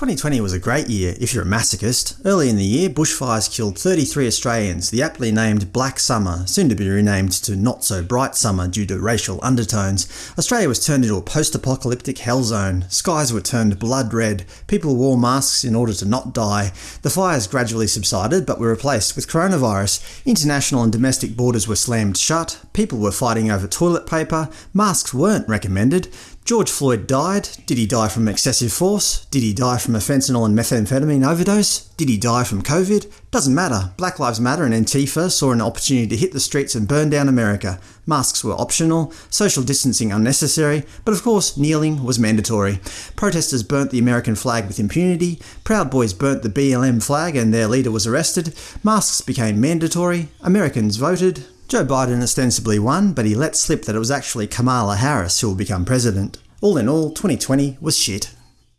2020 was a great year if you're a masochist. Early in the year, bushfires killed 33 Australians, the aptly named Black Summer, soon to be renamed to Not So Bright Summer due to racial undertones. Australia was turned into a post-apocalyptic hell zone. Skies were turned blood red, people wore masks in order to not die. The fires gradually subsided but were replaced with coronavirus. International and domestic borders were slammed shut, people were fighting over toilet paper, masks weren't recommended, George Floyd died. Did he die from excessive force? Did he die from a fentanyl and methamphetamine overdose? Did he die from COVID? Doesn't matter. Black Lives Matter and Antifa saw an opportunity to hit the streets and burn down America. Masks were optional, social distancing unnecessary, but of course kneeling was mandatory. Protesters burnt the American flag with impunity, Proud Boys burnt the BLM flag and their leader was arrested, masks became mandatory, Americans voted, Joe Biden ostensibly won, but he let slip that it was actually Kamala Harris who will become president. All in all, 2020 was shit.